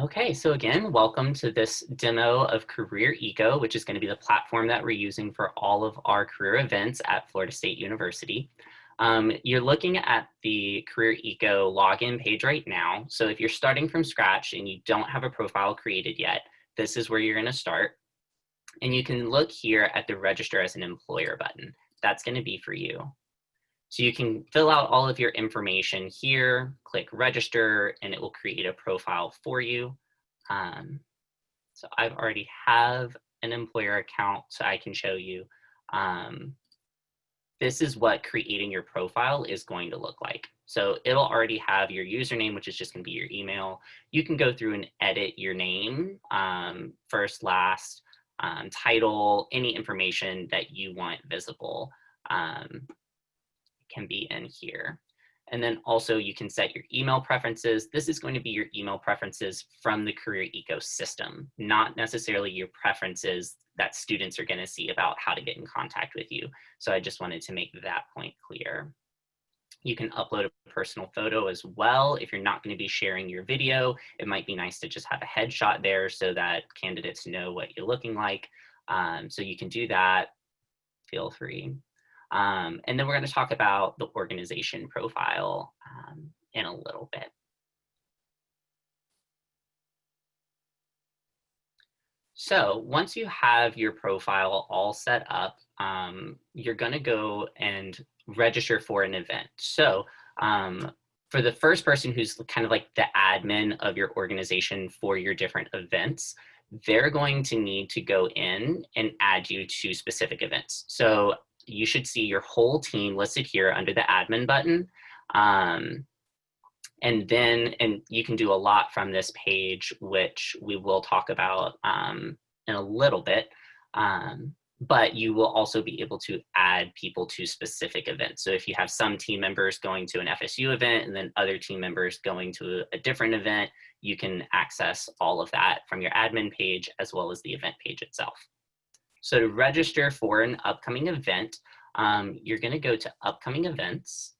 Okay, so again, welcome to this demo of Career Eco, which is going to be the platform that we're using for all of our career events at Florida State University. Um, you're looking at the Career Eco login page right now. So if you're starting from scratch and you don't have a profile created yet, this is where you're going to start. And you can look here at the register as an employer button. That's going to be for you. So you can fill out all of your information here, click register, and it will create a profile for you. Um, so I've already have an employer account, so I can show you. Um, this is what creating your profile is going to look like. So it'll already have your username, which is just gonna be your email. You can go through and edit your name, um, first, last, um, title, any information that you want visible. Um, can be in here. And then also you can set your email preferences. This is going to be your email preferences from the career ecosystem, not necessarily your preferences that students are going to see about how to get in contact with you. So I just wanted to make that point clear. You can upload a personal photo as well. If you're not going to be sharing your video, it might be nice to just have a headshot there so that candidates know what you're looking like. Um, so you can do that. Feel free. Um, and then we're going to talk about the organization profile um, in a little bit. So once you have your profile all set up, um, you're going to go and register for an event. So um, for the first person who's kind of like the admin of your organization for your different events, they're going to need to go in and add you to specific events. So you should see your whole team listed here under the admin button. Um, and then, and you can do a lot from this page, which we will talk about um, in a little bit. Um, but you will also be able to add people to specific events. So if you have some team members going to an FSU event and then other team members going to a different event, you can access all of that from your admin page as well as the event page itself. So to register for an upcoming event, um, you're gonna go to upcoming events,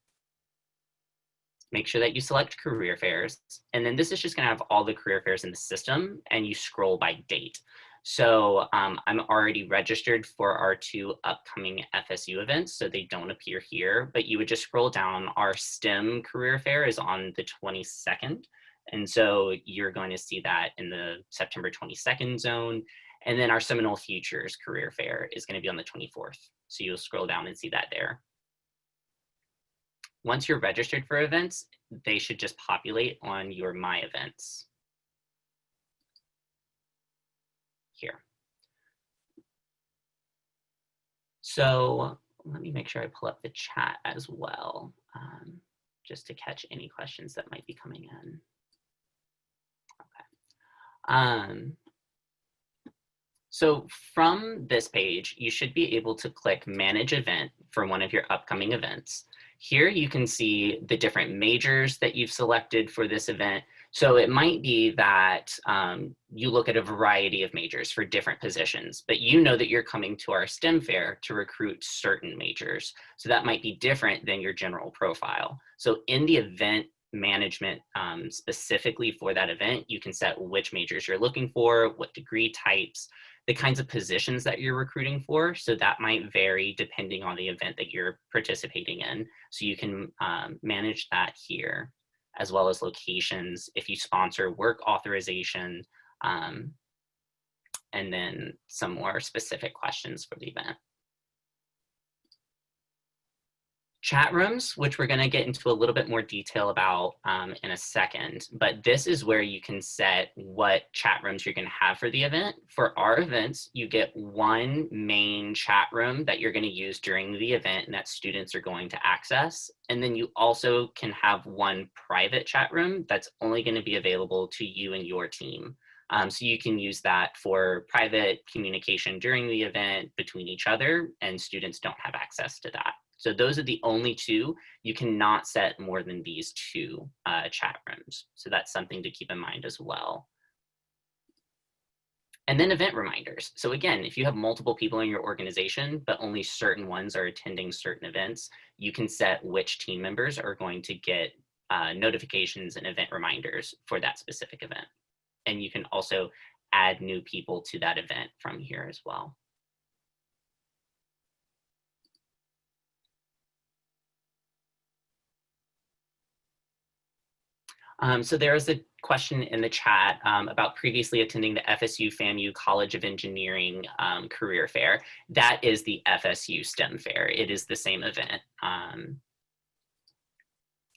make sure that you select career fairs, and then this is just gonna have all the career fairs in the system and you scroll by date. So um, I'm already registered for our two upcoming FSU events, so they don't appear here, but you would just scroll down. Our STEM career fair is on the 22nd. And so you're going to see that in the September 22nd zone. And then our Seminole Futures Career Fair is going to be on the 24th. So you'll scroll down and see that there. Once you're registered for events, they should just populate on your My Events. Here. So let me make sure I pull up the chat as well, um, just to catch any questions that might be coming in. Okay. Um, so from this page, you should be able to click manage event for one of your upcoming events. Here you can see the different majors that you've selected for this event. So it might be that um, you look at a variety of majors for different positions, but you know that you're coming to our STEM fair to recruit certain majors. So that might be different than your general profile. So in the event management um, specifically for that event, you can set which majors you're looking for, what degree types, the kinds of positions that you're recruiting for. So that might vary depending on the event that you're participating in. So you can um, manage that here as well as locations if you sponsor work authorization um, and then some more specific questions for the event. Chat rooms, which we're going to get into a little bit more detail about um, in a second. But this is where you can set what chat rooms you're going to have for the event. For our events, you get one main chat room that you're going to use during the event and that students are going to access. And then you also can have one private chat room that's only going to be available to you and your team. Um, so you can use that for private communication during the event between each other and students don't have access to that. So those are the only two. You cannot set more than these two uh, chat rooms. So that's something to keep in mind as well. And then event reminders. So again, if you have multiple people in your organization, but only certain ones are attending certain events, you can set which team members are going to get uh, notifications and event reminders for that specific event. and you can also add new people to that event from here as well. Um, so there is a question in the chat um, about previously attending the FSU FAMU College of Engineering um, career fair. That is the FSU STEM fair. It is the same event. Um,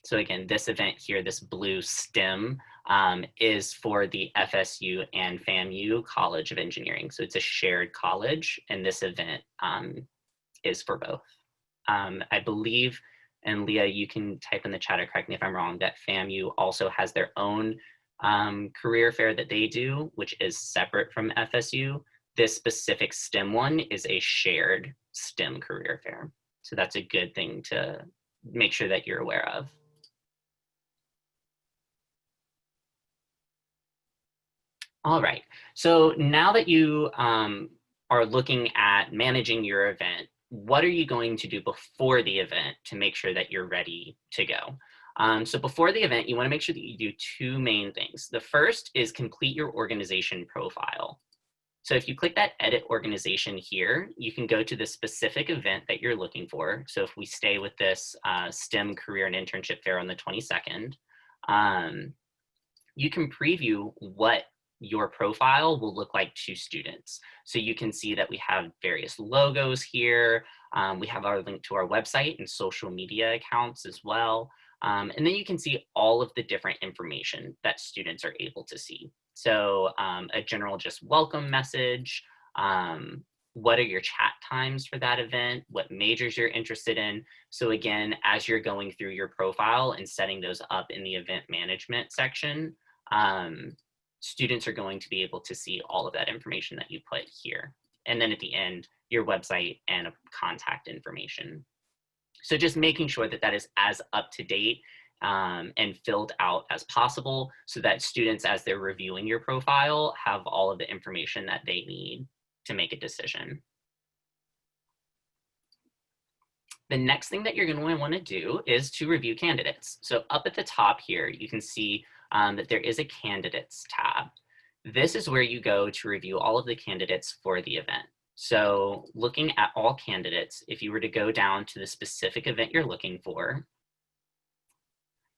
so again, this event here, this blue STEM, um, is for the FSU and FAMU College of Engineering. So it's a shared college, and this event um, is for both. I believe and Leah, you can type in the chat or correct me if I'm wrong, that FAMU also has their own um, career fair that they do, which is separate from FSU. This specific STEM one is a shared STEM career fair. So that's a good thing to make sure that you're aware of. All right, so now that you um, are looking at managing your event, what are you going to do before the event to make sure that you're ready to go? Um, so before the event, you wanna make sure that you do two main things. The first is complete your organization profile. So if you click that edit organization here, you can go to the specific event that you're looking for. So if we stay with this uh, STEM career and internship fair on the 22nd, um, you can preview what your profile will look like to students. So you can see that we have various logos here. Um, we have our link to our website and social media accounts as well. Um, and then you can see all of the different information that students are able to see. So um, a general just welcome message, um, what are your chat times for that event, what majors you're interested in. So again, as you're going through your profile and setting those up in the event management section, um, students are going to be able to see all of that information that you put here. And then at the end, your website and contact information. So just making sure that that is as up to date um, and filled out as possible so that students, as they're reviewing your profile, have all of the information that they need to make a decision. The next thing that you're going to want to do is to review candidates. So up at the top here, you can see um, that there is a candidates tab. This is where you go to review all of the candidates for the event. So looking at all candidates, if you were to go down to the specific event you're looking for,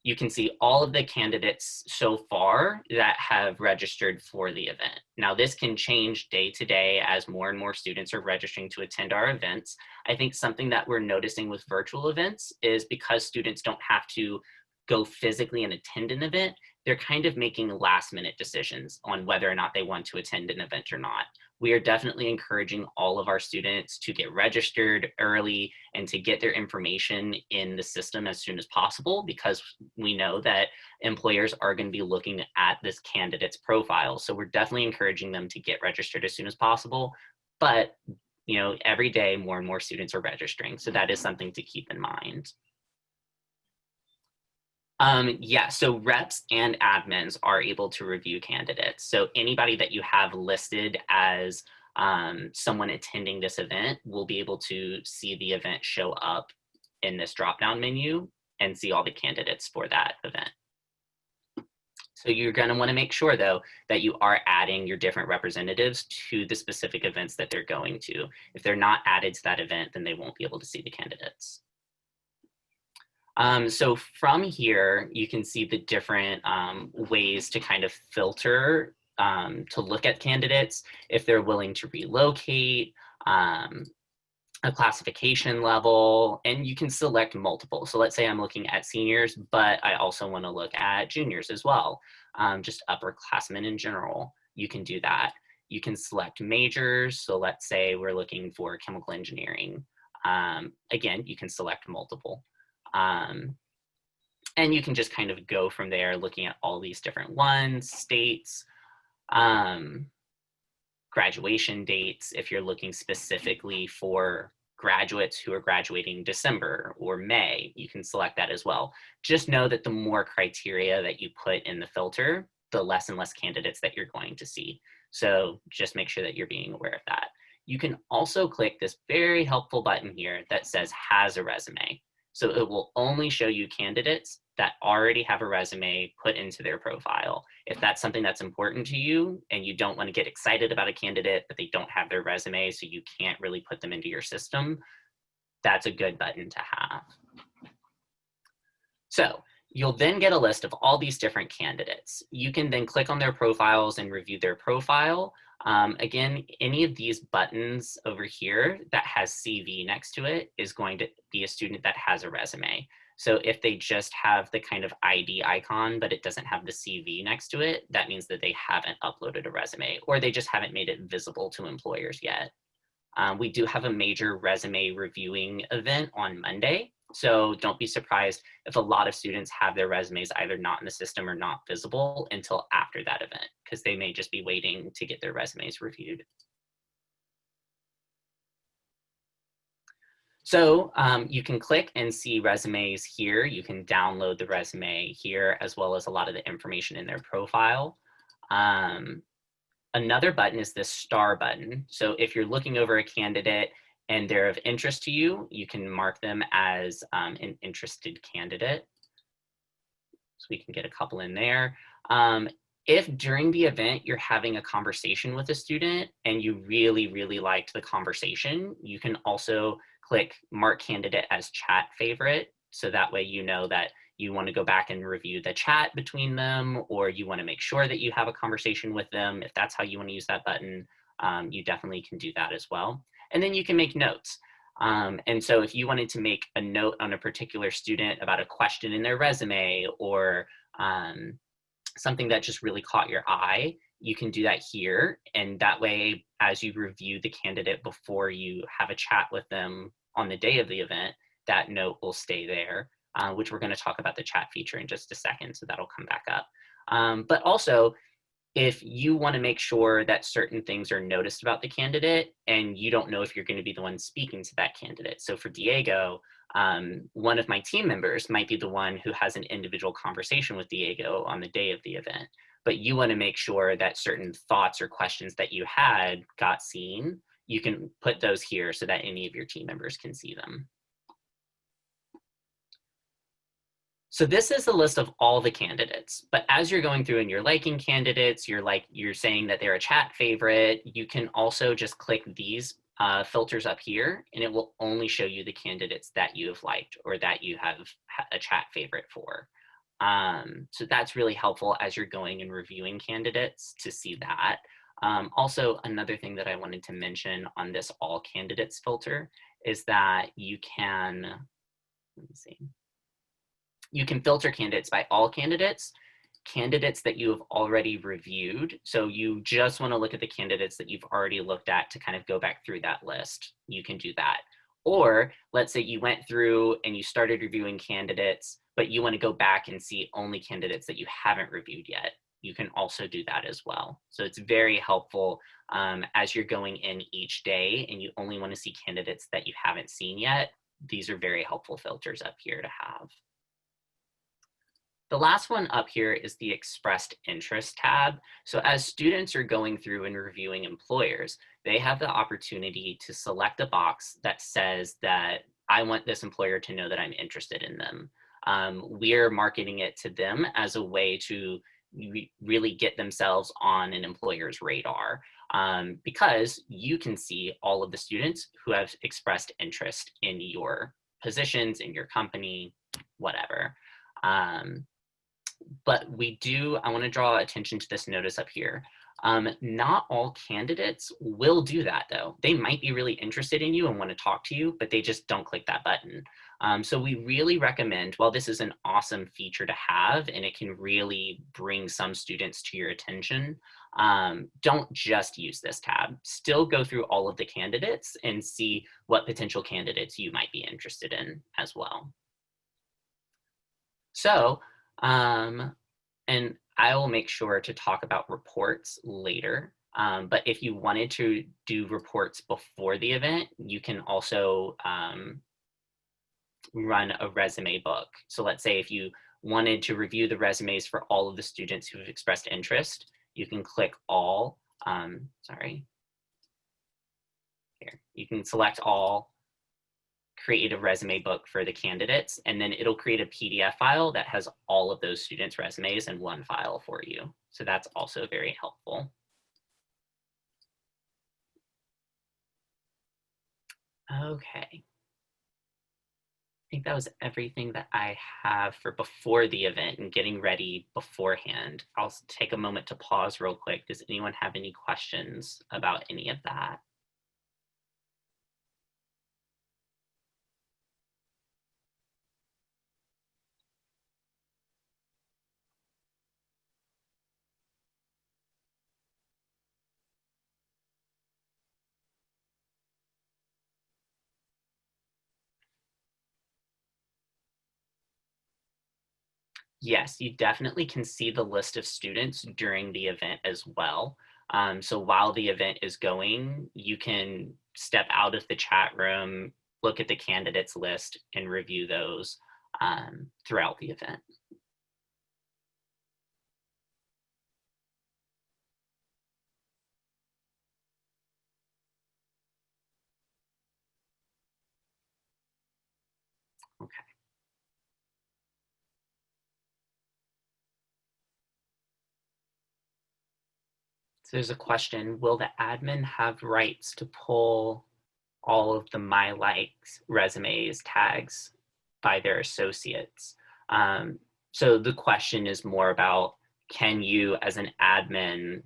you can see all of the candidates so far that have registered for the event. Now this can change day to day as more and more students are registering to attend our events. I think something that we're noticing with virtual events is because students don't have to go physically and attend an event, they're kind of making last minute decisions on whether or not they want to attend an event or not. We are definitely encouraging all of our students to get registered early and to get their information in the system as soon as possible because we know that employers are going to be looking at this candidate's profile. So we're definitely encouraging them to get registered as soon as possible. But you know, every day more and more students are registering. So that is something to keep in mind. Um, yeah, so reps and admins are able to review candidates. So anybody that you have listed as um, someone attending this event will be able to see the event show up in this drop-down menu and see all the candidates for that event. So you're going to want to make sure, though, that you are adding your different representatives to the specific events that they're going to. If they're not added to that event, then they won't be able to see the candidates. Um, so from here, you can see the different um, ways to kind of filter um, to look at candidates, if they're willing to relocate, um, a classification level, and you can select multiple. So let's say I'm looking at seniors, but I also wanna look at juniors as well, um, just upperclassmen in general. You can do that. You can select majors. So let's say we're looking for chemical engineering. Um, again, you can select multiple. Um, and you can just kind of go from there looking at all these different ones, states, um, graduation dates, if you're looking specifically for graduates who are graduating December or May, you can select that as well. Just know that the more criteria that you put in the filter, the less and less candidates that you're going to see. So just make sure that you're being aware of that. You can also click this very helpful button here that says has a resume. So it will only show you candidates that already have a resume put into their profile. If that's something that's important to you and you don't want to get excited about a candidate, but they don't have their resume, so you can't really put them into your system, that's a good button to have. So you'll then get a list of all these different candidates. You can then click on their profiles and review their profile. Um, again, any of these buttons over here that has CV next to it is going to be a student that has a resume. So if they just have the kind of ID icon, but it doesn't have the CV next to it, that means that they haven't uploaded a resume or they just haven't made it visible to employers yet. Um, we do have a major resume reviewing event on Monday. So don't be surprised if a lot of students have their resumes either not in the system or not visible until after that event, because they may just be waiting to get their resumes reviewed. So um, you can click and see resumes here. You can download the resume here as well as a lot of the information in their profile. Um, another button is this star button. So if you're looking over a candidate and they're of interest to you, you can mark them as um, an interested candidate. So we can get a couple in there. Um, if during the event you're having a conversation with a student and you really, really liked the conversation, you can also click mark candidate as chat favorite. So that way you know that you want to go back and review the chat between them or you want to make sure that you have a conversation with them. If that's how you want to use that button, um, you definitely can do that as well and then you can make notes. Um, and so if you wanted to make a note on a particular student about a question in their resume or um, something that just really caught your eye, you can do that here. And that way, as you review the candidate before you have a chat with them on the day of the event, that note will stay there, uh, which we're gonna talk about the chat feature in just a second, so that'll come back up. Um, but also, if you want to make sure that certain things are noticed about the candidate and you don't know if you're going to be the one speaking to that candidate. So for Diego, um, one of my team members might be the one who has an individual conversation with Diego on the day of the event, but you want to make sure that certain thoughts or questions that you had got seen. You can put those here so that any of your team members can see them. So this is a list of all the candidates, but as you're going through and you're liking candidates, you're like, you're saying that they're a chat favorite, you can also just click these uh, filters up here and it will only show you the candidates that you have liked or that you have a chat favorite for. Um, so that's really helpful as you're going and reviewing candidates to see that. Um, also, another thing that I wanted to mention on this all candidates filter is that you can, let me see, you can filter candidates by all candidates, candidates that you have already reviewed. So you just want to look at the candidates that you've already looked at to kind of go back through that list. You can do that. Or let's say you went through and you started reviewing candidates, but you want to go back and see only candidates that you haven't reviewed yet. You can also do that as well. So it's very helpful um, as you're going in each day and you only want to see candidates that you haven't seen yet. These are very helpful filters up here to have. The last one up here is the expressed interest tab. So as students are going through and reviewing employers, they have the opportunity to select a box that says that I want this employer to know that I'm interested in them. Um, we're marketing it to them as a way to re really get themselves on an employer's radar um, because you can see all of the students who have expressed interest in your positions, in your company, whatever. Um, but we do, I wanna draw attention to this notice up here. Um, not all candidates will do that though. They might be really interested in you and wanna talk to you, but they just don't click that button. Um, so we really recommend, while this is an awesome feature to have and it can really bring some students to your attention, um, don't just use this tab. Still go through all of the candidates and see what potential candidates you might be interested in as well. So um, and I will make sure to talk about reports later. Um, but if you wanted to do reports before the event, you can also um, run a resume book. So let's say if you wanted to review the resumes for all of the students who have expressed interest, you can click all, um, sorry, here, you can select all, create a resume book for the candidates, and then it'll create a PDF file that has all of those students' resumes in one file for you. So that's also very helpful. Okay. I think that was everything that I have for before the event and getting ready beforehand. I'll take a moment to pause real quick. Does anyone have any questions about any of that? Yes, you definitely can see the list of students during the event as well. Um, so while the event is going, you can step out of the chat room, look at the candidates list and review those um, throughout the event. There's a question, will the admin have rights to pull all of the My Likes resumes tags by their associates? Um, so the question is more about, can you as an admin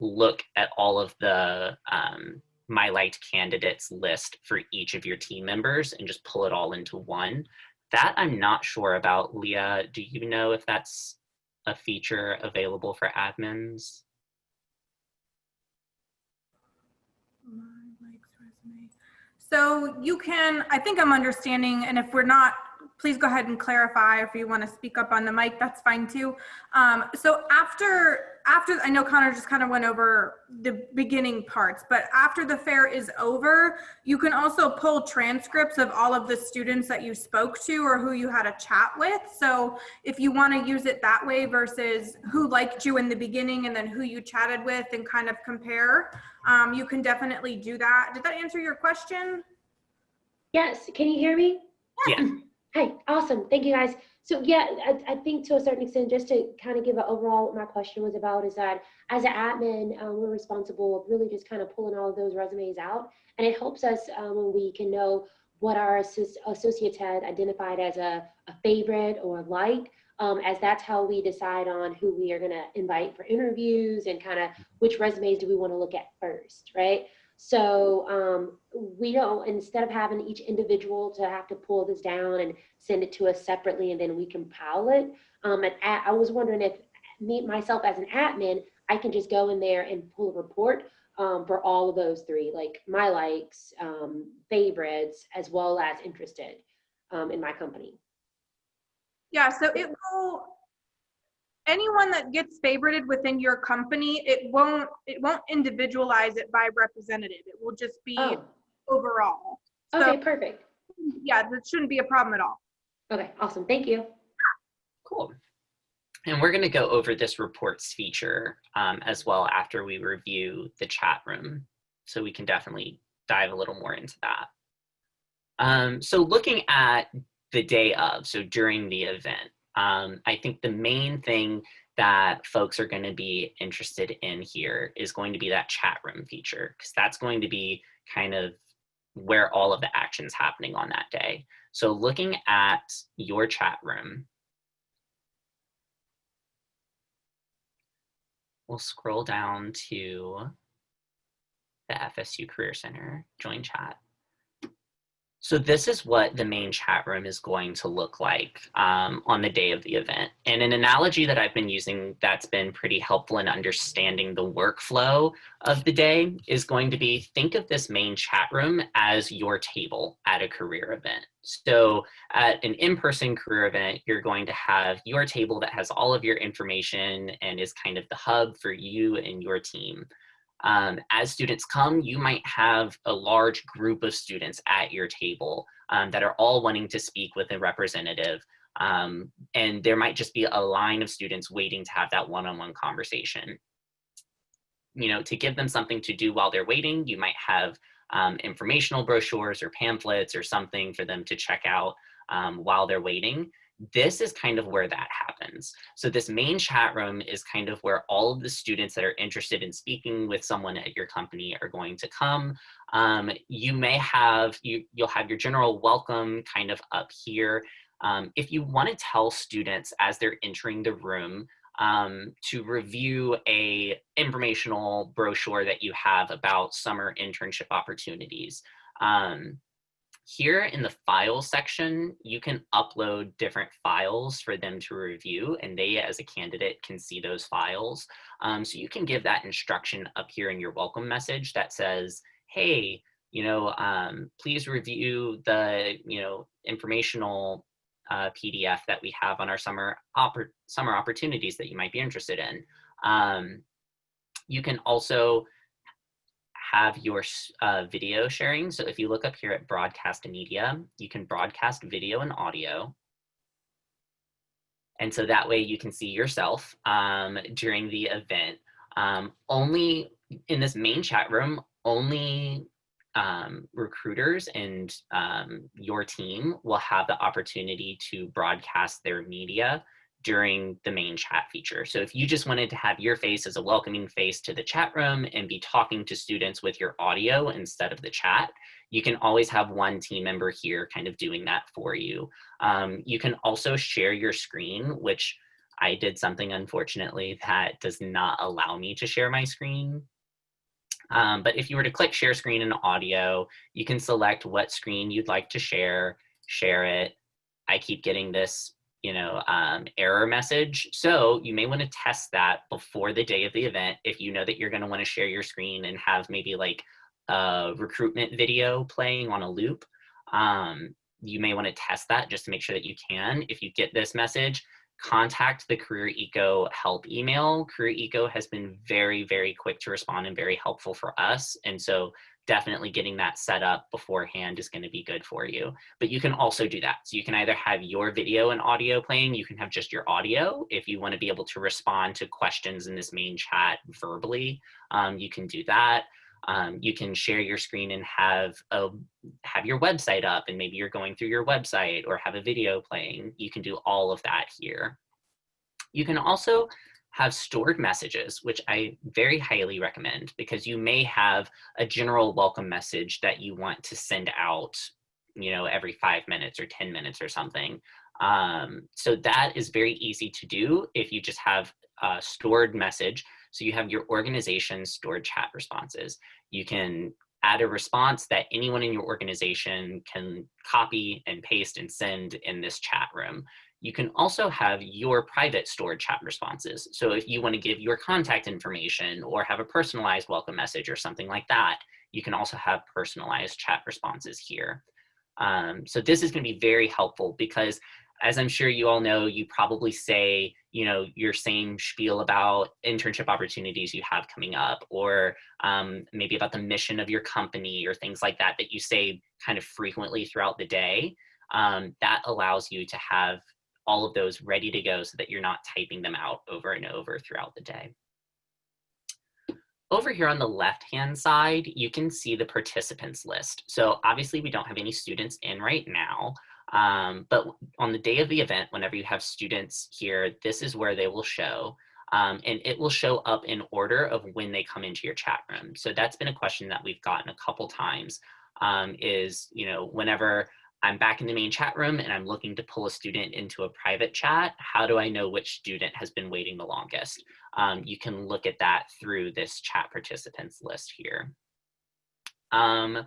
look at all of the um, My Liked candidates list for each of your team members and just pull it all into one? That I'm not sure about. Leah, do you know if that's a feature available for admins? So you can, I think I'm understanding, and if we're not, please go ahead and clarify if you want to speak up on the mic, that's fine too. Um, so after, after, I know Connor just kind of went over the beginning parts, but after the fair is over, you can also pull transcripts of all of the students that you spoke to or who you had a chat with. So if you want to use it that way versus who liked you in the beginning and then who you chatted with and kind of compare, um, you can definitely do that. Did that answer your question? Yes, can you hear me? Yeah. Hi, awesome, thank you guys. So yeah, I, I think to a certain extent, just to kind of give an overall, what my question was about is that as an admin, um, we're responsible of really just kind of pulling all of those resumes out. And it helps us um, when we can know what our associates had identified as a, a favorite or like, um, as that's how we decide on who we are gonna invite for interviews and kind of which resumes do we wanna look at first, right? So um, we don't, instead of having each individual to have to pull this down and send it to us separately and then we compile it, um, and I was wondering if me, myself as an admin, I can just go in there and pull a report um, for all of those three, like my likes, um, favorites, as well as interested um, in my company. Yeah, so it will, anyone that gets favorited within your company, it won't, it won't individualize it by representative. It will just be Oh, overall. okay, perfect. yeah, that shouldn't be a problem at all. Okay, awesome, thank you. Cool. And we're going to go over this reports feature um, as well after we review the chat room. So we can definitely dive a little more into that. Um, so looking at the day of, so during the event, um, I think the main thing that folks are going to be interested in here is going to be that chat room feature, because that's going to be kind of where all of the action's happening on that day. So looking at your chat room, we'll scroll down to the FSU Career Center join chat. So this is what the main chat room is going to look like um, on the day of the event. And an analogy that I've been using that's been pretty helpful in understanding the workflow of the day is going to be, think of this main chat room as your table at a career event. So at an in-person career event, you're going to have your table that has all of your information and is kind of the hub for you and your team. Um, as students come, you might have a large group of students at your table um, that are all wanting to speak with a representative. Um, and there might just be a line of students waiting to have that one-on-one -on -one conversation. You know, to give them something to do while they're waiting, you might have um, informational brochures or pamphlets or something for them to check out um, while they're waiting, this is kind of where that happens. So this main chat room is kind of where all of the students that are interested in speaking with someone at your company are going to come. Um, you may have, you, you'll have your general welcome kind of up here. Um, if you want to tell students as they're entering the room um, to review a informational brochure that you have about summer internship opportunities, um, here in the file section, you can upload different files for them to review and they as a candidate can see those files. Um, so you can give that instruction up here in your welcome message that says, hey, you know, um, please review the, you know, informational uh, PDF that we have on our summer, oppor summer opportunities that you might be interested in. Um, you can also have your uh, video sharing. So if you look up here at broadcast media, you can broadcast video and audio. And so that way you can see yourself um, during the event. Um, only in this main chat room, only um, recruiters and um, your team will have the opportunity to broadcast their media during the main chat feature. So if you just wanted to have your face as a welcoming face to the chat room and be talking to students with your audio instead of the chat, you can always have one team member here kind of doing that for you. Um, you can also share your screen, which I did something unfortunately that does not allow me to share my screen. Um, but if you were to click share screen and audio, you can select what screen you'd like to share, share it. I keep getting this you know, um, error message. So you may want to test that before the day of the event if you know that you're going to want to share your screen and have maybe like a recruitment video playing on a loop. Um, you may want to test that just to make sure that you can. If you get this message, contact the Career Eco help email. Career Eco has been very, very quick to respond and very helpful for us. And so definitely getting that set up beforehand is going to be good for you. But you can also do that. So you can either have your video and audio playing, you can have just your audio. If you want to be able to respond to questions in this main chat verbally, um, you can do that. Um, you can share your screen and have a have your website up and maybe you're going through your website or have a video playing. You can do all of that here. You can also have stored messages, which I very highly recommend because you may have a general welcome message that you want to send out, you know, every five minutes or 10 minutes or something. Um, so that is very easy to do if you just have a stored message. So you have your organization stored chat responses. You can add a response that anyone in your organization can copy and paste and send in this chat room. You can also have your private stored chat responses. So if you want to give your contact information or have a personalized welcome message or something like that, you can also have personalized chat responses here. Um, so this is going to be very helpful because as I'm sure you all know, you probably say, you know, your same spiel about internship opportunities you have coming up, or um, maybe about the mission of your company or things like that, that you say kind of frequently throughout the day. Um, that allows you to have all of those ready to go so that you're not typing them out over and over throughout the day. Over here on the left-hand side, you can see the participants list. So obviously we don't have any students in right now, um, but on the day of the event, whenever you have students here, this is where they will show. Um, and it will show up in order of when they come into your chat room. So that's been a question that we've gotten a couple times um, is, you know, whenever I'm back in the main chat room and I'm looking to pull a student into a private chat, how do I know which student has been waiting the longest? Um, you can look at that through this chat participants list here. Um,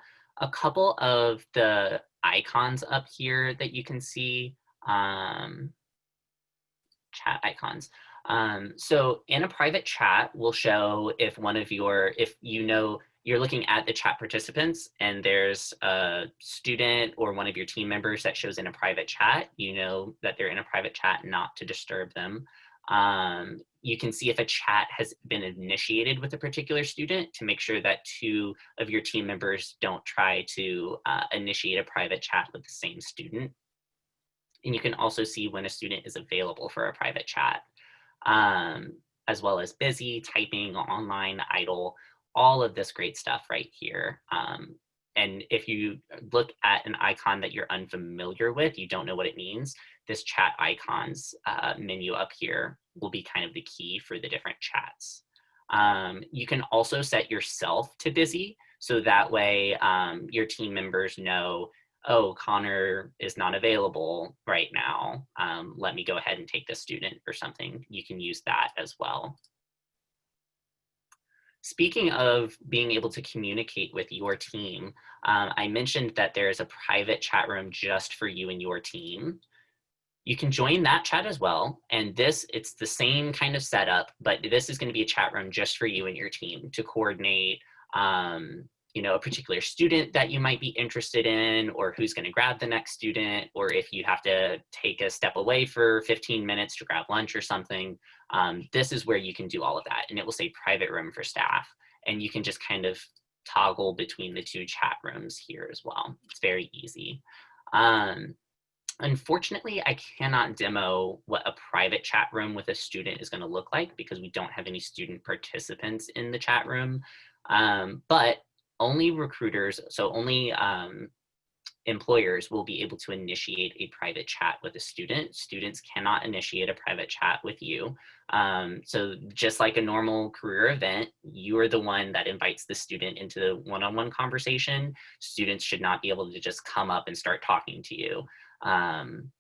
a couple of the icons up here that you can see, um, chat icons. Um, so in a private chat, we'll show if one of your, if you know you're looking at the chat participants and there's a student or one of your team members that shows in a private chat, you know that they're in a private chat not to disturb them. Um, you can see if a chat has been initiated with a particular student to make sure that two of your team members don't try to uh, initiate a private chat with the same student. And you can also see when a student is available for a private chat, um, as well as busy, typing, online, idle, all of this great stuff right here. Um, and if you look at an icon that you're unfamiliar with, you don't know what it means, this chat icons uh, menu up here will be kind of the key for the different chats. Um, you can also set yourself to busy, so that way um, your team members know, oh, Connor is not available right now. Um, let me go ahead and take this student or something. You can use that as well. Speaking of being able to communicate with your team, um, I mentioned that there is a private chat room just for you and your team. You can join that chat as well. And this, it's the same kind of setup, but this is gonna be a chat room just for you and your team to coordinate um, you know, a particular student that you might be interested in or who's gonna grab the next student, or if you have to take a step away for 15 minutes to grab lunch or something, um, this is where you can do all of that. And it will say private room for staff. And you can just kind of toggle between the two chat rooms here as well. It's very easy. Um, unfortunately, I cannot demo what a private chat room with a student is gonna look like because we don't have any student participants in the chat room. Um, but only recruiters, so only um, employers will be able to initiate a private chat with a student. Students cannot initiate a private chat with you. Um, so just like a normal career event, you are the one that invites the student into the one-on-one -on -one conversation. Students should not be able to just come up and start talking to you. Um,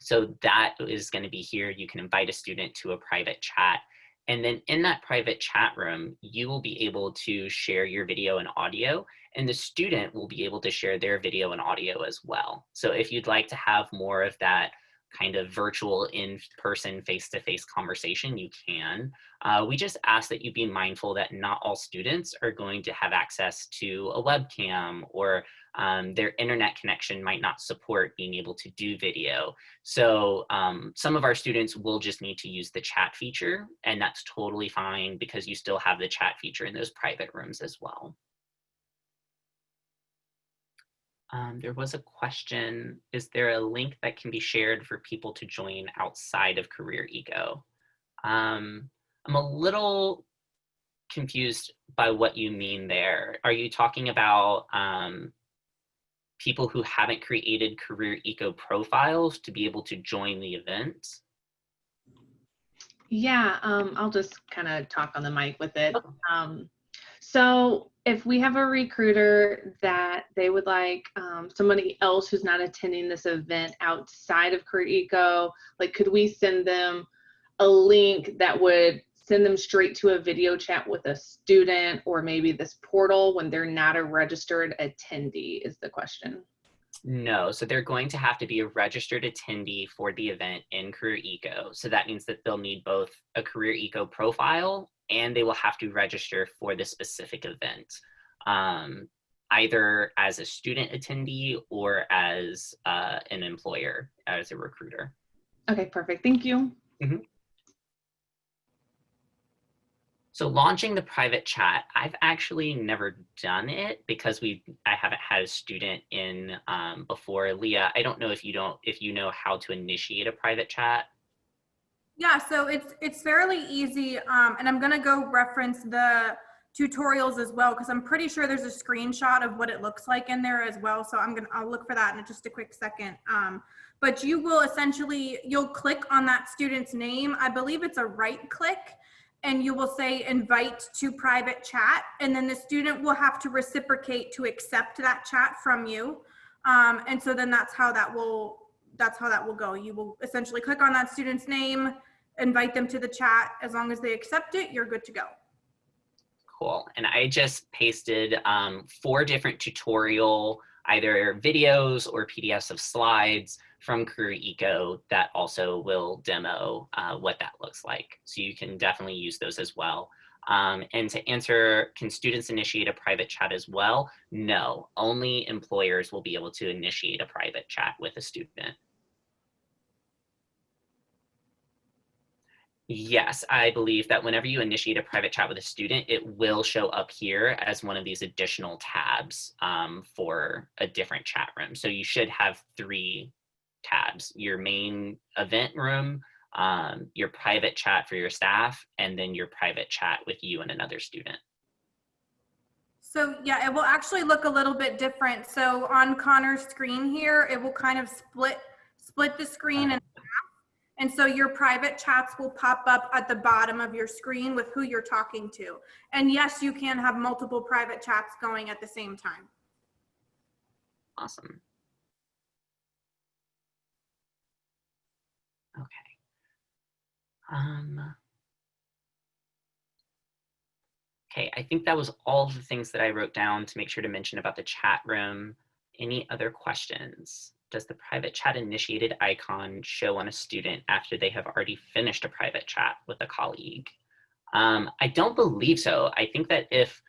so that is gonna be here. You can invite a student to a private chat. And then in that private chat room, you will be able to share your video and audio and the student will be able to share their video and audio as well. So if you'd like to have more of that kind of virtual in-person face-to-face conversation, you can. Uh, we just ask that you be mindful that not all students are going to have access to a webcam or um, their internet connection might not support being able to do video. So um, some of our students will just need to use the chat feature and that's totally fine because you still have the chat feature in those private rooms as well. Um, there was a question, is there a link that can be shared for people to join outside of Career Eco? Um, I'm a little confused by what you mean there. Are you talking about um, people who haven't created Career Eco profiles to be able to join the event? Yeah, um, I'll just kind of talk on the mic with it. Um, so if we have a recruiter that they would like um, somebody else who's not attending this event outside of Career Eco, like could we send them a link that would send them straight to a video chat with a student or maybe this portal when they're not a registered attendee is the question. No, so they're going to have to be a registered attendee for the event in Career Eco. So that means that they'll need both a Career Eco profile and they will have to register for the specific event, um, either as a student attendee or as uh, an employer, as a recruiter. Okay, perfect. Thank you. Mm -hmm. So launching the private chat, I've actually never done it because we I haven't had a student in um, before. Leah, I don't know if you don't if you know how to initiate a private chat. Yeah, so it's it's fairly easy, um, and I'm gonna go reference the tutorials as well because I'm pretty sure there's a screenshot of what it looks like in there as well. So I'm gonna I'll look for that in just a quick second. Um, but you will essentially you'll click on that student's name. I believe it's a right click and you will say invite to private chat and then the student will have to reciprocate to accept that chat from you. Um, and so then that's how that will that's how that will go. You will essentially click on that student's name invite them to the chat. As long as they accept it you're good to go. Cool. And i just pasted um, four different tutorial either videos or pdfs of slides from Career Eco that also will demo uh, what that looks like. So you can definitely use those as well. Um, and to answer, can students initiate a private chat as well? No, only employers will be able to initiate a private chat with a student. Yes, I believe that whenever you initiate a private chat with a student, it will show up here as one of these additional tabs um, for a different chat room. So you should have three tabs, your main event room, um, your private chat for your staff, and then your private chat with you and another student. So yeah, it will actually look a little bit different. So on Connor's screen here, it will kind of split, split the screen and and so your private chats will pop up at the bottom of your screen with who you're talking to. And yes, you can have multiple private chats going at the same time. Awesome. Okay. Um, okay, I think that was all the things that I wrote down to make sure to mention about the chat room. Any other questions? Does the private chat initiated icon show on a student after they have already finished a private chat with a colleague? Um, I don't believe so. I think that if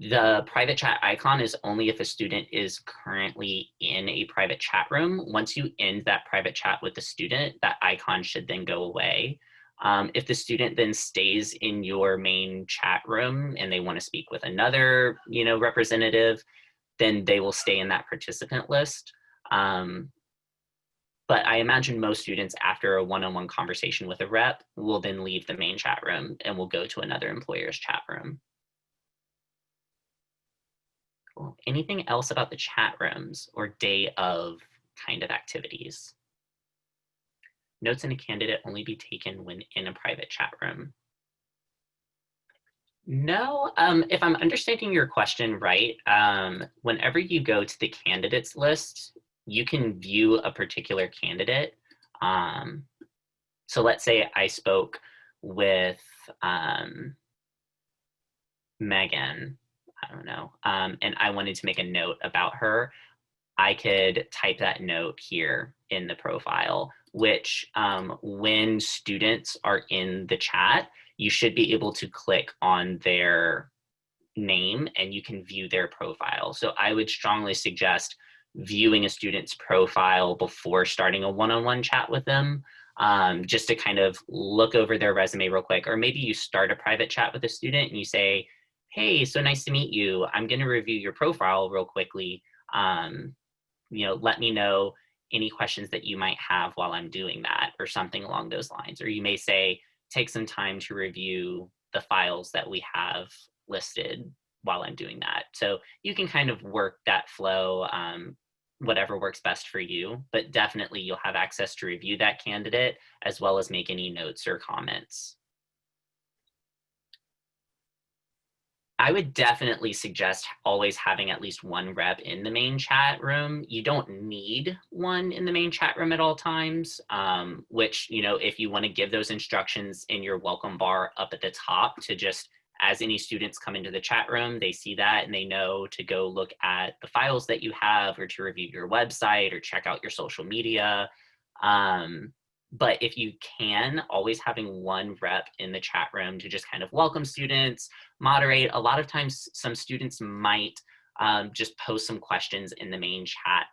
the private chat icon is only if a student is currently in a private chat room. Once you end that private chat with the student, that icon should then go away. Um, if the student then stays in your main chat room and they want to speak with another, you know, representative, then they will stay in that participant list. Um, but I imagine most students after a one-on-one conversation with a rep will then leave the main chat room and will go to another employer's chat room. Cool. Anything else about the chat rooms or day of kind of activities? Notes in a candidate only be taken when in a private chat room. No, um, if I'm understanding your question right, um, whenever you go to the candidates list, you can view a particular candidate. Um, so let's say I spoke with um, Megan I don't know, um, and I wanted to make a note about her, I could type that note here in the profile, which um, when students are in the chat, you should be able to click on their name and you can view their profile. So I would strongly suggest viewing a student's profile before starting a one-on-one -on -one chat with them, um, just to kind of look over their resume real quick. Or maybe you start a private chat with a student and you say, hey, so nice to meet you. I'm going to review your profile real quickly. Um, you know, let me know any questions that you might have while I'm doing that or something along those lines. Or you may say, take some time to review the files that we have listed while I'm doing that. So you can kind of work that flow, um, whatever works best for you, but definitely you'll have access to review that candidate as well as make any notes or comments. I would definitely suggest always having at least one rep in the main chat room. You don't need one in the main chat room at all times, um, which, you know, if you want to give those instructions in your welcome bar up at the top to just as any students come into the chat room, they see that and they know to go look at the files that you have or to review your website or check out your social media. Um, but if you can, always having one rep in the chat room to just kind of welcome students, moderate. A lot of times some students might um, just post some questions in the main chat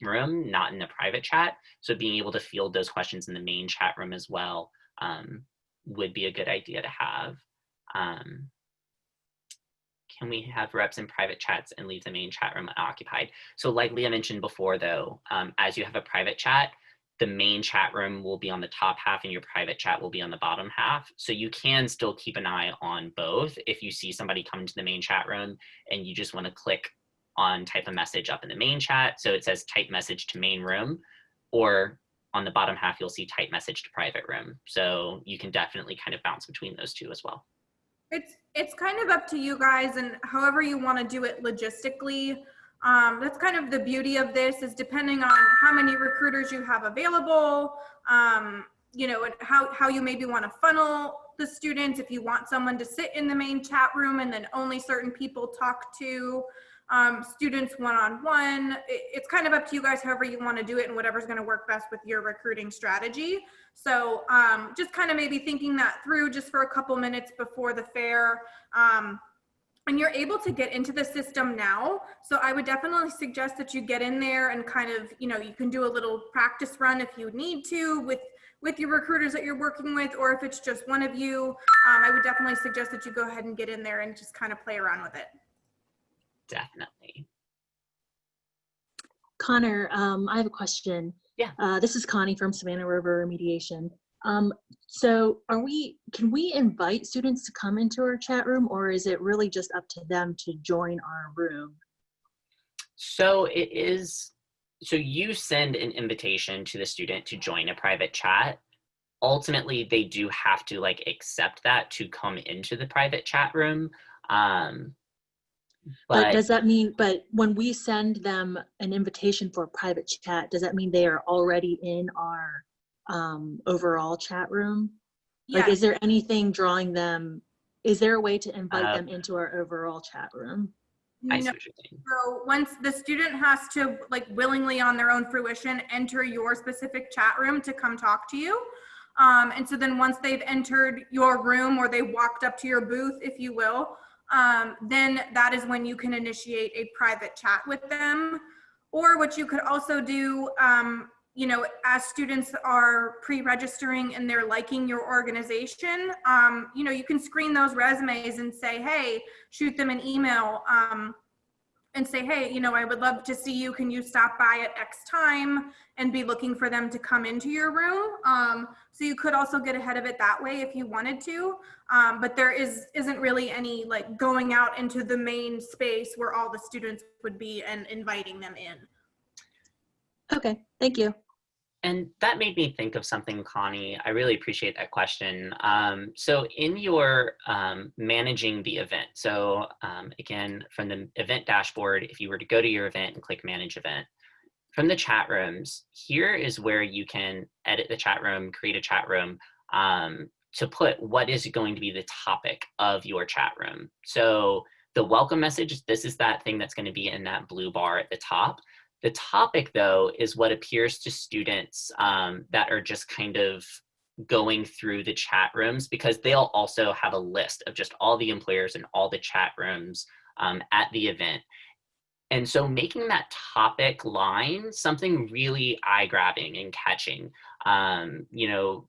room, not in the private chat. So being able to field those questions in the main chat room as well um, would be a good idea to have. Um, can we have reps in private chats and leave the main chat room unoccupied? So like Leah mentioned before though, um, as you have a private chat, the main chat room will be on the top half and your private chat will be on the bottom half. So you can still keep an eye on both if you see somebody come into the main chat room and you just want to click on type a message up in the main chat. So it says type message to main room or on the bottom half, you'll see type message to private room. So you can definitely kind of bounce between those two as well. It's, it's kind of up to you guys and however you want to do it logistically. Um, that's kind of the beauty of this is depending on how many recruiters you have available, um, you know, and how, how you maybe want to funnel the students. If you want someone to sit in the main chat room and then only certain people talk to um, students one-on-one, -on -one. it, it's kind of up to you guys however you want to do it and whatever's going to work best with your recruiting strategy. So um, just kind of maybe thinking that through just for a couple minutes before the fair. Um, and you're able to get into the system now. So I would definitely suggest that you get in there and kind of, you know, you can do a little practice run if you need to with with your recruiters that you're working with, or if it's just one of you, um, I would definitely suggest that you go ahead and get in there and just kind of play around with it. Definitely. Connor, um, I have a question. Yeah. Uh, this is Connie from Savannah River Remediation. Um, so are we, can we invite students to come into our chat room or is it really just up to them to join our room? So it is, so you send an invitation to the student to join a private chat. Ultimately, they do have to like accept that to come into the private chat room. Um, But but does that mean, but when we send them an invitation for a private chat, does that mean they are already in our um, overall chat room? Like, Yes. is there anything drawing them? Is there a way to invite Uh, them into our overall chat room? I see No. what you're. So once the student has to like willingly on their own fruition, enter your specific chat room to come talk to you. Um, and so then once they've entered your room or they walked up to your booth, if you will, um, then that is when you can initiate a private chat with them. Or what you could also do, um, you know, as students are pre-registering and they're liking your organization, um, you know, you can screen those resumes and say, hey, shoot them an email um, and say, hey, you know, I would love to see you. Can you stop by at X time and be looking for them to come into your room? Um, so you could also get ahead of it that way if you wanted to. Um, but there is isn't really any like going out into the main space where all the students would be and inviting them in. Okay, thank you. And that made me think of something, Connie. I really appreciate that question. Um, so in your um, managing the event, so um, again, from the event dashboard, if you were to go to your event and click manage event, from the chat rooms, here is where you can edit the chat room, create a chat room um, to put what is going to be the topic of your chat room. So the welcome message, this is that thing that's gonna be in that blue bar at the top. The topic, though, is what appears to students um, that are just kind of going through the chat rooms because they'll also have a list of just all the employers and all the chat rooms um, at the event. And so making that topic line something really eye-grabbing and catching, um, you know,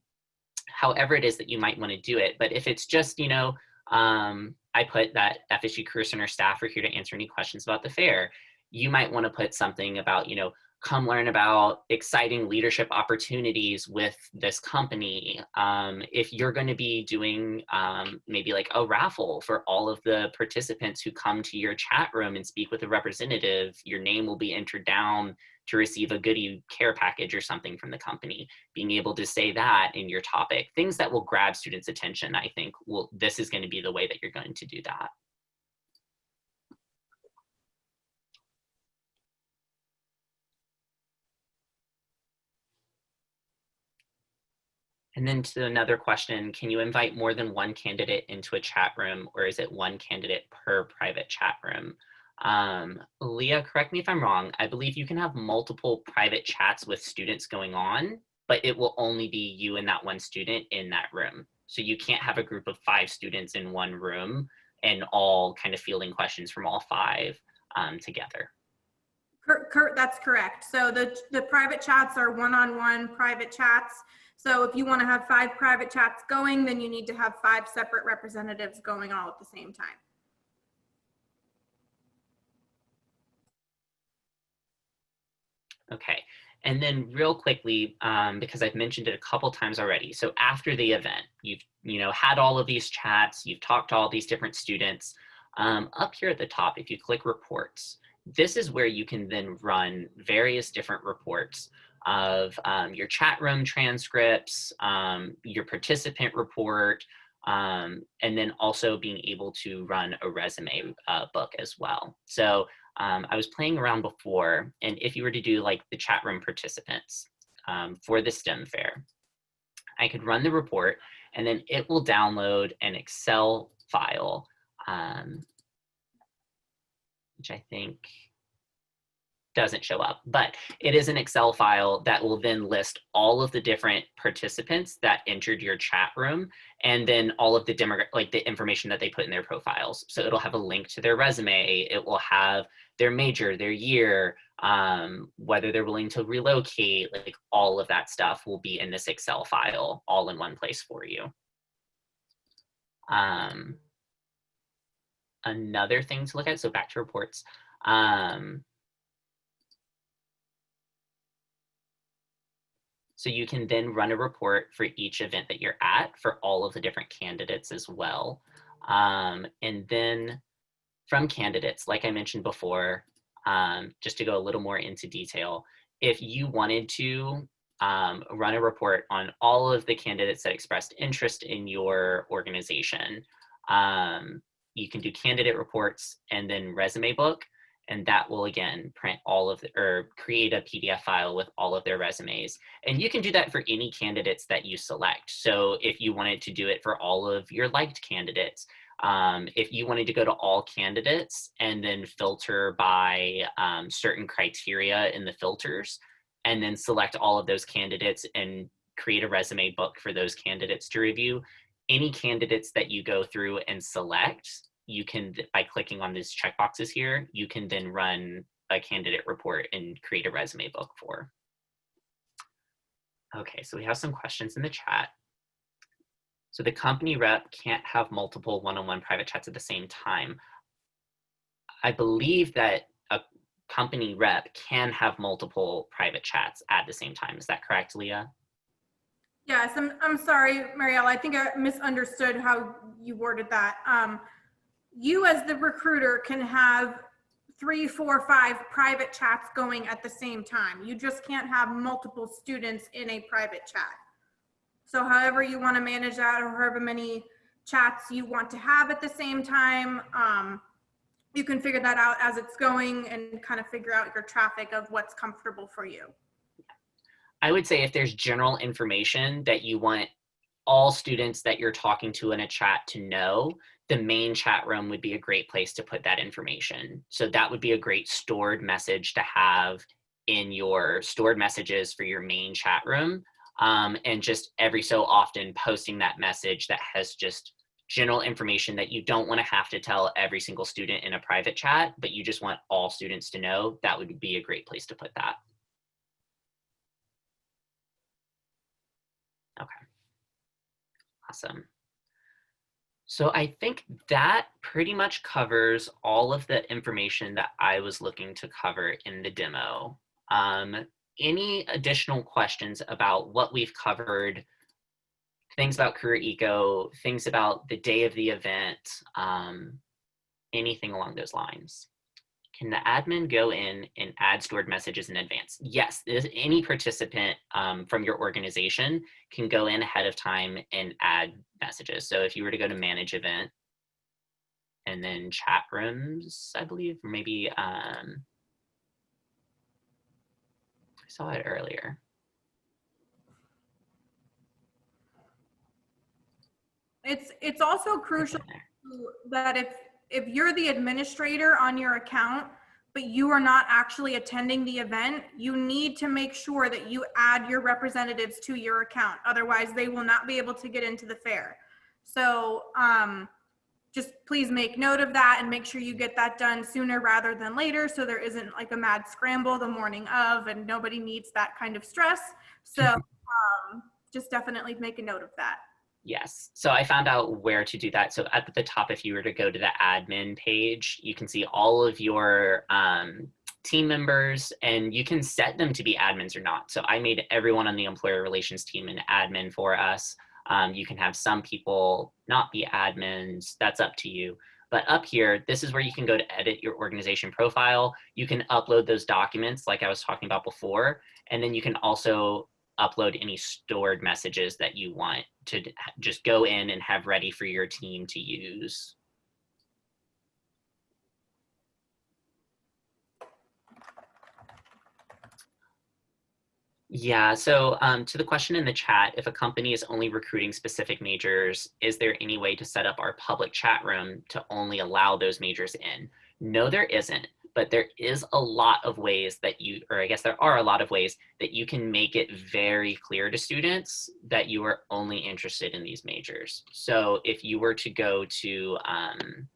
however it is that you might want to do it. But if it's just, you know, um, I put that FSU Career Center staff are here to answer any questions about the fair you might want to put something about, you know, come learn about exciting leadership opportunities with this company. Um, if you're going to be doing um, maybe like a raffle for all of the participants who come to your chat room and speak with a representative, your name will be entered down to receive a goodie care package or something from the company. Being able to say that in your topic, things that will grab students' attention, I think will this is going to be the way that you're going to do that. And then to another question, can you invite more than one candidate into a chat room or is it one candidate per private chat room? Um, Leah, correct me if I'm wrong. I believe you can have multiple private chats with students going on, but it will only be you and that one student in that room. So you can't have a group of five students in one room and all kind of fielding questions from all five um, together. Kurt, cor- that's correct. So the, the private chats are one-on-one private chats. So if you want to have five private chats going, then you need to have five separate representatives going all at the same time. Okay, and then real quickly, um, because I've mentioned it a couple times already. So after the event, you've you know had all of these chats, you've talked to all these different students. Um, up here at the top, if you click reports, this is where you can then run various different reports of um, your chat room transcripts, um, your participant report, um, and then also being able to run a resume uh, book as well. So um, I was playing around before, and if you were to do like the chat room participants um, for the STEM fair, I could run the report and then it will download an Excel file, um, which I think doesn't show up, but it is an Excel file that will then list all of the different participants that entered your chat room and then all of the demo like the information that they put in their profiles. So it'll have a link to their resume. It will have their major, their year, um, whether they're willing to relocate, like all of that stuff will be in this Excel file all in one place for you. Um, another thing to look at, so back to reports. Um, So you can then run a report for each event that you're at for all of the different candidates as well. Um, and then from candidates, like I mentioned before, um, just to go a little more into detail, if you wanted to um, run a report on all of the candidates that expressed interest in your organization, um, you can do candidate reports and then resume book and that will again print all of the, or create a PDF file with all of their resumes. And you can do that for any candidates that you select. So if you wanted to do it for all of your liked candidates, um, if you wanted to go to all candidates and then filter by um, certain criteria in the filters, and then select all of those candidates and create a resume book for those candidates to review, any candidates that you go through and select, you can, by clicking on these checkboxes here, you can then run a candidate report and create a resume book for. Okay, so we have some questions in the chat. So the company rep can't have multiple one-on-one -on -one private chats at the same time. I believe that a company rep can have multiple private chats at the same time. Is that correct, Leah? Yes, I'm, I'm sorry, Mariella. I think I misunderstood how you worded that. Um, you as the recruiter can have three, four, five private chats going at the same time. You just can't have multiple students in a private chat. So however you want to manage that or however many chats you want to have at the same time, um, you can figure that out as it's going and kind of figure out your traffic of what's comfortable for you. I would say if there's general information that you want all students that you're talking to in a chat to know, the main chat room would be a great place to put that information. So that would be a great stored message to have in your stored messages for your main chat room. Um, and just every so often posting that message that has just general information that you don't want to have to tell every single student in a private chat, but you just want all students to know, that would be a great place to put that. Okay. Awesome. So I think that pretty much covers all of the information that I was looking to cover in the demo. Um, any additional questions about what we've covered, things about Career Eco, things about the day of the event, um, anything along those lines? Can the admin go in and add stored messages in advance? Yes, any participant um, from your organization can go in ahead of time and add messages. So if you were to go to manage event and then chat rooms, I believe, maybe um, I saw it earlier. It's it's also crucial that if if you're the administrator on your account, but you are not actually attending the event, you need to make sure that you add your representatives to your account. Otherwise, they will not be able to get into the fair. So um, just please make note of that and make sure you get that done sooner rather than later so there isn't like a mad scramble the morning of and nobody needs that kind of stress. So um, just definitely make a note of that. Yes. So I found out where to do that. So at the top, if you were to go to the admin page, you can see all of your um, team members and you can set them to be admins or not. So I made everyone on the employer relations team an admin for us. Um, you can have some people not be admins. That's up to you. But up here, this is where you can go to edit your organization profile. You can upload those documents like I was talking about before. And then you can also upload any stored messages that you want to just go in and have ready for your team to use. Yeah, so um, to the question in the chat, if a company is only recruiting specific majors, is there any way to set up our public chat room to only allow those majors in? No, there isn't but there is a lot of ways that you, or I guess there are a lot of ways that you can make it very clear to students that you are only interested in these majors. So if you were to go to, um,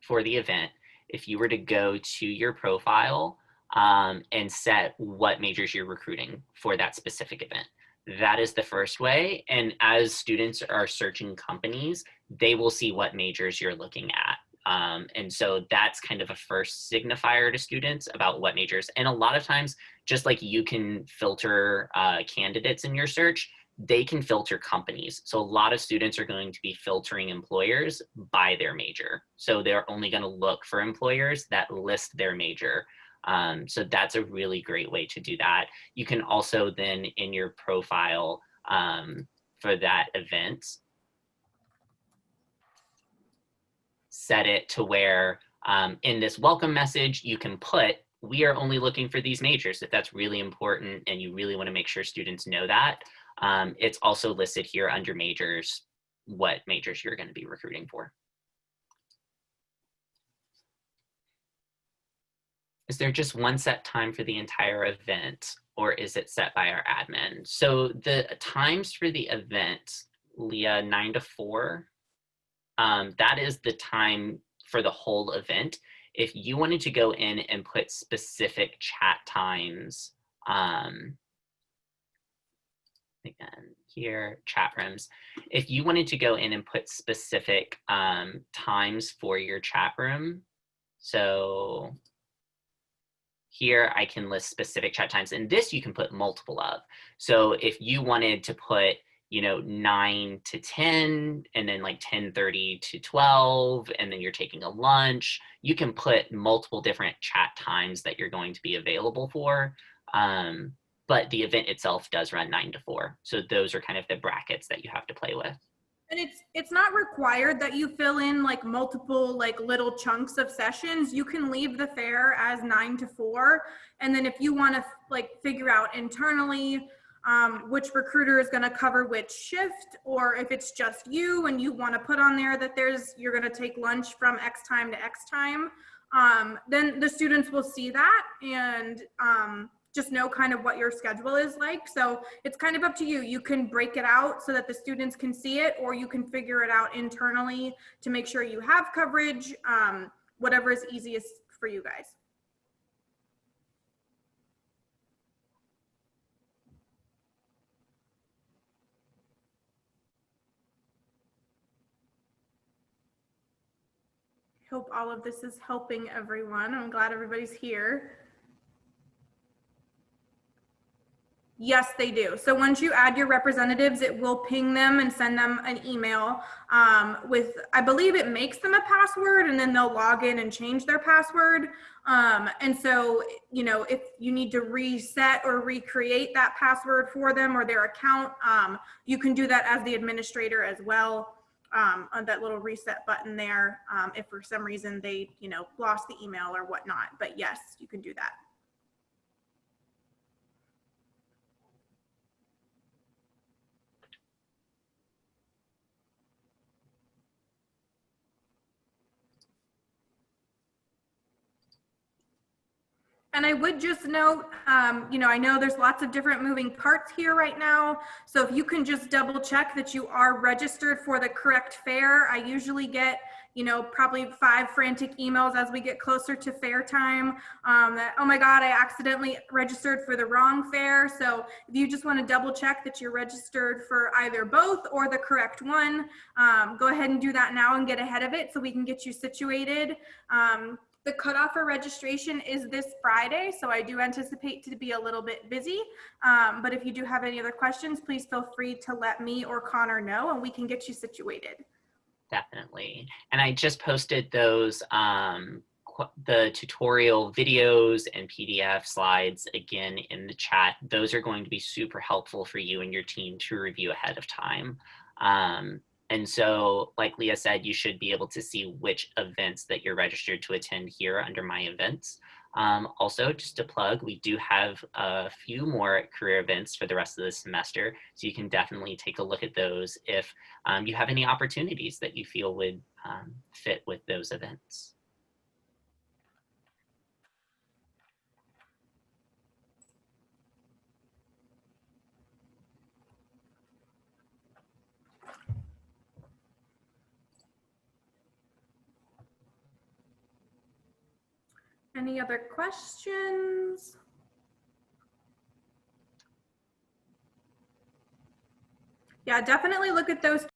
for the event, if you were to go to your profile um, and set what majors you're recruiting for that specific event, that is the first way. And as students are searching companies, they will see what majors you're looking at Um, and so that's kind of a first signifier to students about what majors. And a lot of times, just like you can filter uh, candidates in your search, they can filter companies. So a lot of students are going to be filtering employers by their major. So they're only going to look for employers that list their major. Um, so that's a really great way to do that. You can also then in your profile um, for that event, set it to where um, in this welcome message, you can put, we are only looking for these majors if that's really important and you really want to make sure students know that. Um, it's also listed here under majors, what majors you're going to be recruiting for. Is there just one set time for the entire event or is it set by our admin? So the times for the event, Leah, nine to four, um, that is the time for the whole event. If you wanted to go in and put specific chat times, um, again, here, chat rooms. If you wanted to go in and put specific um, times for your chat room, so here I can list specific chat times and this you can put multiple of. So if you wanted to put, you know, nine to 10 and then like 1030 to 12 and then you're taking a lunch, you can put multiple different chat times that you're going to be available for. Um, but the event itself does run nine to four. So those are kind of the brackets that you have to play with. And it's it's not required that you fill in like multiple like little chunks of sessions. You can leave the fair as nine to four. And then if you want to like figure out internally um, which recruiter is going to cover which shift, or if it's just you and you want to put on there that there's you're going to take lunch from X time to X time, um, then the students will see that and um, just know kind of what your schedule is like. So it's kind of up to you. You can break it out so that the students can see it, or you can figure it out internally to make sure you have coverage, um, whatever is easiest for you guys. Hope all of this is helping everyone. I'm glad everybody's here. Yes, they do. So once you add your representatives, it will ping them and send them an email um, with, I believe it makes them a password and then they'll log in and change their password. Um, and so, you know, if you need to reset or recreate that password for them or their account, um, you can do that as the administrator as well. Um, on that little reset button there, um, if for some reason they, you know, lost the email or whatnot. But yes, you can do that. And I would just note, um, you know, I know there's lots of different moving parts here right now. So if you can just double check that you are registered for the correct fair, I usually get, you know, probably five frantic emails as we get closer to fair time um, that, oh my God, I accidentally registered for the wrong fair. So if you just want to double check that you're registered for either both or the correct one, um, go ahead and do that now and get ahead of it so we can get you situated. The cutoff for registration is this Friday, so I do anticipate to be a little bit busy. Um, but if you do have any other questions, please feel free to let me or Connor know and we can get you situated. Definitely. And I just posted those, um, the tutorial videos and PDF slides again in the chat. Those are going to be super helpful for you and your team to review ahead of time. Um, and so, like Leah said, you should be able to see which events that you're registered to attend here under My Events. Um, also, just to plug, we do have a few more career events for the rest of the semester, so you can definitely take a look at those if um, you have any opportunities that you feel would um, fit with those events. Any other questions? Yeah, definitely look at those